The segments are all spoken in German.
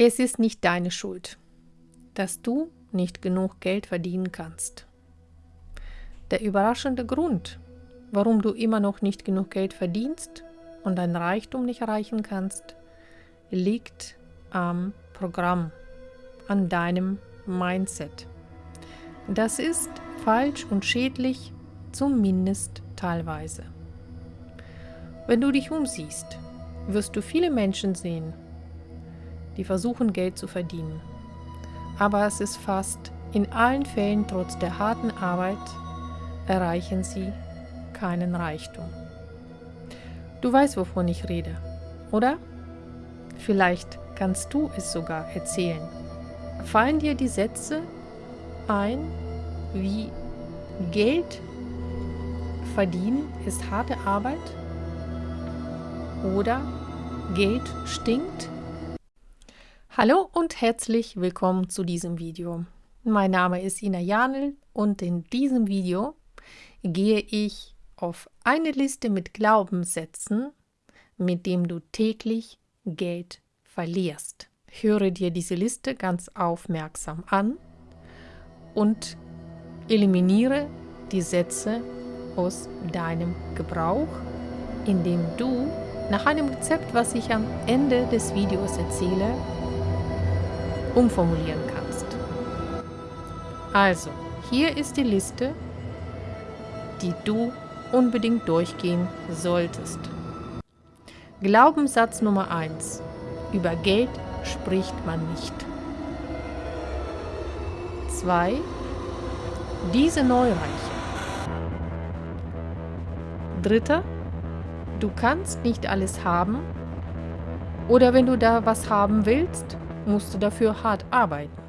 Es ist nicht deine Schuld, dass du nicht genug Geld verdienen kannst. Der überraschende Grund, warum du immer noch nicht genug Geld verdienst und dein Reichtum nicht erreichen kannst, liegt am Programm, an deinem Mindset. Das ist falsch und schädlich, zumindest teilweise. Wenn du dich umsiehst, wirst du viele Menschen sehen, die versuchen Geld zu verdienen. Aber es ist fast in allen Fällen trotz der harten Arbeit erreichen sie keinen Reichtum. Du weißt, wovon ich rede, oder? Vielleicht kannst du es sogar erzählen. Fallen dir die Sätze ein, wie Geld verdienen ist harte Arbeit oder Geld stinkt? Hallo und herzlich willkommen zu diesem Video. Mein Name ist Ina Janel und in diesem Video gehe ich auf eine Liste mit Glaubenssätzen, mit dem du täglich Geld verlierst. Höre dir diese Liste ganz aufmerksam an und eliminiere die Sätze aus deinem Gebrauch, indem du nach einem Rezept, was ich am Ende des Videos erzähle, umformulieren kannst. Also, hier ist die Liste die du unbedingt durchgehen solltest. Glaubenssatz Nummer 1. Über Geld spricht man nicht. 2. Diese Neureiche. Dritter. Du kannst nicht alles haben oder wenn du da was haben willst, musst du dafür hart arbeiten.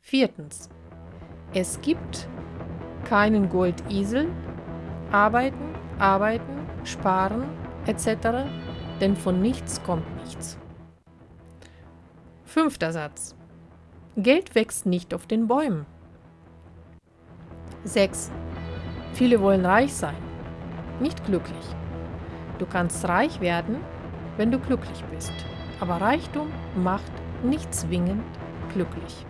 Viertens. Es gibt keinen Goldesel, arbeiten, arbeiten, sparen etc., denn von nichts kommt nichts. Fünfter Satz. Geld wächst nicht auf den Bäumen. 6. Viele wollen reich sein, nicht glücklich. Du kannst reich werden, wenn du glücklich bist, aber Reichtum macht nicht zwingend glücklich.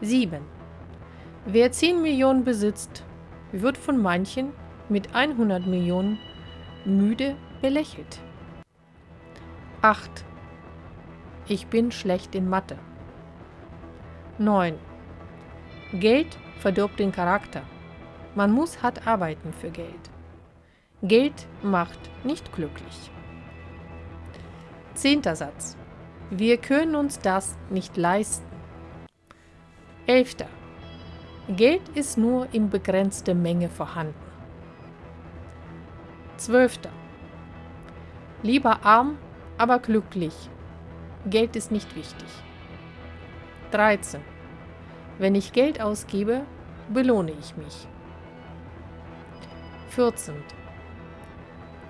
7. Wer 10 Millionen besitzt, wird von manchen mit 100 Millionen müde belächelt. 8. Ich bin schlecht in Mathe. 9. Geld verdirbt den Charakter. Man muss hart arbeiten für Geld. Geld macht nicht glücklich. Zehnter Satz. Wir können uns das nicht leisten. Elfter. Geld ist nur in begrenzter Menge vorhanden. 12. Lieber arm, aber glücklich. Geld ist nicht wichtig. 13. Wenn ich Geld ausgebe, belohne ich mich. 14.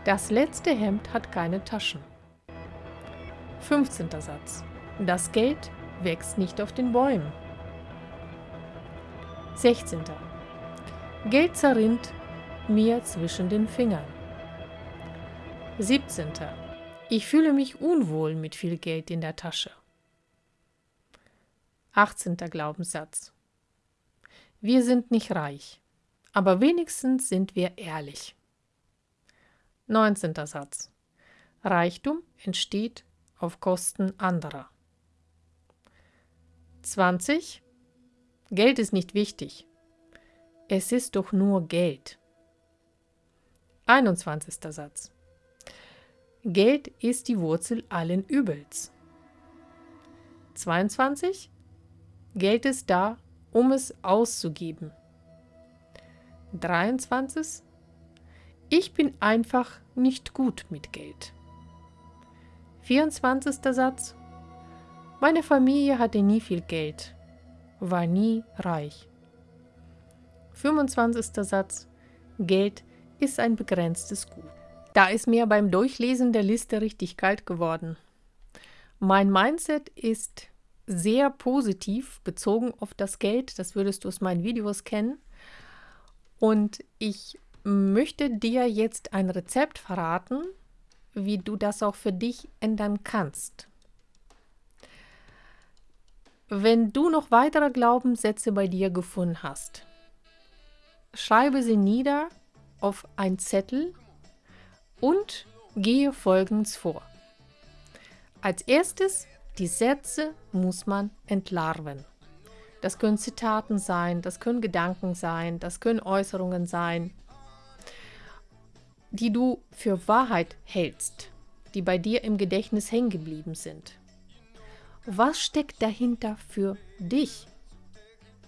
Das letzte Hemd hat keine Taschen. 15. Satz. Das Geld wächst nicht auf den Bäumen. 16. Geld zerrinnt mir zwischen den Fingern. 17. Ich fühle mich unwohl mit viel Geld in der Tasche. 18. Glaubenssatz. Wir sind nicht reich, aber wenigstens sind wir ehrlich. 19. Satz. Reichtum entsteht auf Kosten anderer. 20. Geld ist nicht wichtig. Es ist doch nur Geld. 21. Satz. Geld ist die Wurzel allen Übels. 22. Geld ist da, um es auszugeben. 23. Ich bin einfach nicht gut mit Geld. 24. Satz. Meine Familie hatte nie viel Geld war nie reich. 25. Satz. Geld ist ein begrenztes Gut. Da ist mir beim Durchlesen der Liste richtig kalt geworden. Mein Mindset ist sehr positiv bezogen auf das Geld. Das würdest du aus meinen Videos kennen. Und ich möchte dir jetzt ein Rezept verraten, wie du das auch für dich ändern kannst. wenn du noch weitere Glaubenssätze bei dir gefunden hast, schreibe sie nieder auf ein Zettel und gehe folgendes vor. Als erstes, die Sätze muss man entlarven. Das können Zitaten sein, das können Gedanken sein, das können Äußerungen sein, die du für Wahrheit hältst, die bei dir im Gedächtnis hängen geblieben sind. Was steckt dahinter für dich?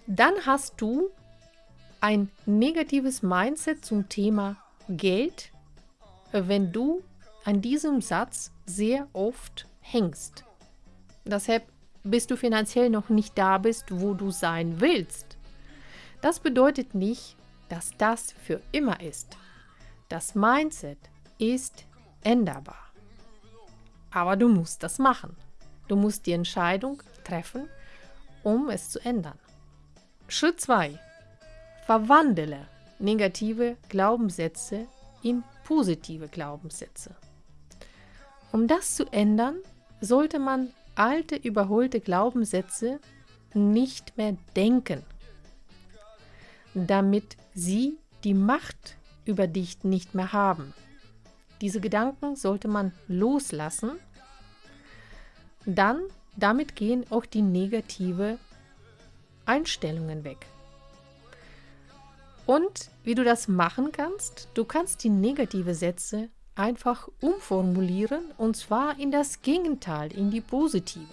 Dann hast du ein negatives Mindset zum Thema Geld, wenn du an diesem Satz sehr oft hängst. Deshalb bis du finanziell noch nicht da bist, wo du sein willst. Das bedeutet nicht, dass das für immer ist. Das Mindset ist änderbar. Aber du musst das machen. Du musst die Entscheidung treffen, um es zu ändern. Schritt 2. Verwandle negative Glaubenssätze in positive Glaubenssätze. Um das zu ändern, sollte man alte, überholte Glaubenssätze nicht mehr denken, damit sie die Macht über dich nicht mehr haben. Diese Gedanken sollte man loslassen. Dann, damit gehen auch die negative Einstellungen weg. Und wie du das machen kannst, du kannst die negative Sätze einfach umformulieren und zwar in das Gegenteil, in die positive.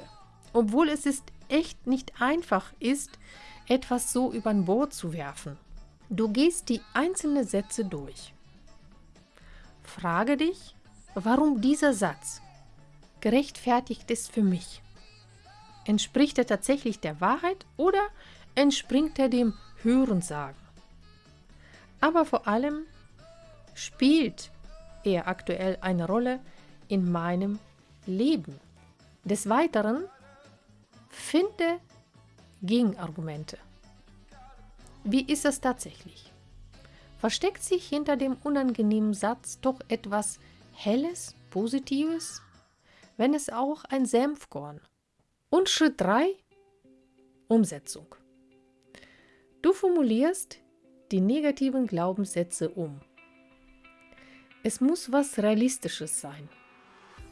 Obwohl es ist echt nicht einfach ist, etwas so über Bord zu werfen. Du gehst die einzelnen Sätze durch. Frage dich, warum dieser Satz gerechtfertigt ist für mich. Entspricht er tatsächlich der Wahrheit oder entspringt er dem Hörensagen? Aber vor allem spielt er aktuell eine Rolle in meinem Leben. Des Weiteren finde Gegenargumente. Wie ist es tatsächlich? Versteckt sich hinter dem unangenehmen Satz doch etwas Helles, Positives? Wenn es auch ein Senfkorn. Und Schritt 3. Umsetzung. Du formulierst die negativen Glaubenssätze um. Es muss was Realistisches sein,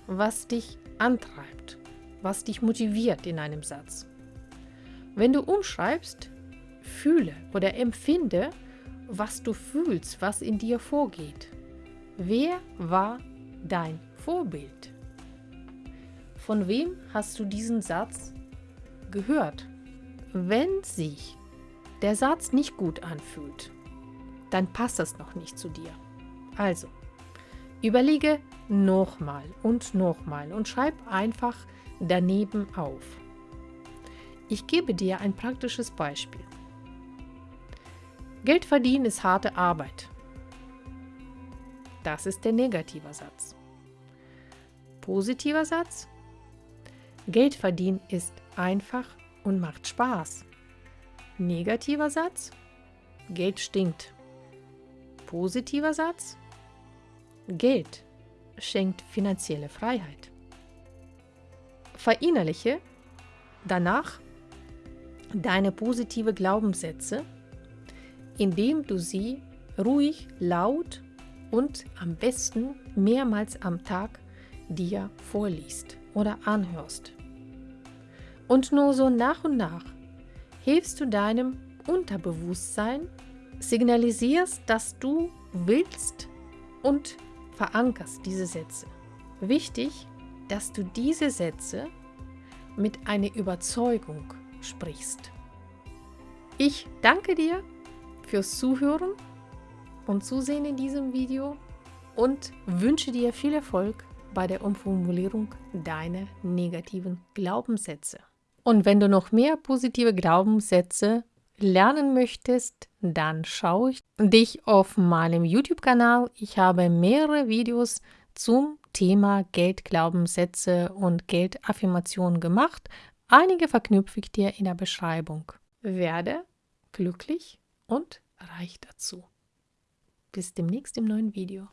was dich antreibt, was dich motiviert in einem Satz. Wenn du umschreibst, fühle oder empfinde, was du fühlst, was in dir vorgeht. Wer war dein Vorbild? Von wem hast du diesen Satz gehört? Wenn sich der Satz nicht gut anfühlt, dann passt das noch nicht zu dir. Also, Überlege nochmal und nochmal und schreib einfach daneben auf. Ich gebe dir ein praktisches Beispiel. Geld verdienen ist harte Arbeit. Das ist der negative Satz. Positiver Satz. Geld verdienen ist einfach und macht Spaß. Negativer Satz. Geld stinkt. Positiver Satz. Geld schenkt finanzielle Freiheit. Verinnerliche danach deine positive Glaubenssätze, indem du sie ruhig, laut und am besten mehrmals am Tag dir vorliest oder anhörst. Und nur so nach und nach hilfst du deinem Unterbewusstsein, signalisierst, dass du willst und verankerst diese Sätze. Wichtig, dass du diese Sätze mit einer Überzeugung sprichst. Ich danke dir fürs Zuhören und Zusehen in diesem Video und wünsche dir viel Erfolg bei der Umformulierung deiner negativen Glaubenssätze. Und wenn du noch mehr positive Glaubenssätze lernen möchtest, dann schaue ich dich auf meinem YouTube-Kanal. Ich habe mehrere Videos zum Thema Geldglaubenssätze und Geldaffirmationen gemacht. Einige verknüpfe ich dir in der Beschreibung. Werde glücklich und reich dazu. Bis demnächst im neuen Video.